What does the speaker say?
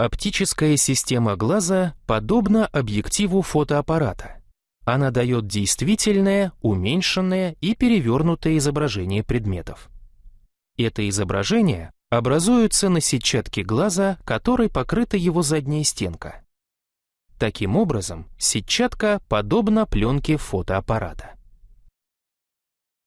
Оптическая система глаза подобна объективу фотоаппарата. Она дает действительное, уменьшенное и перевернутое изображение предметов. Это изображение образуется на сетчатке глаза, которой покрыта его задняя стенка. Таким образом, сетчатка подобна пленке фотоаппарата.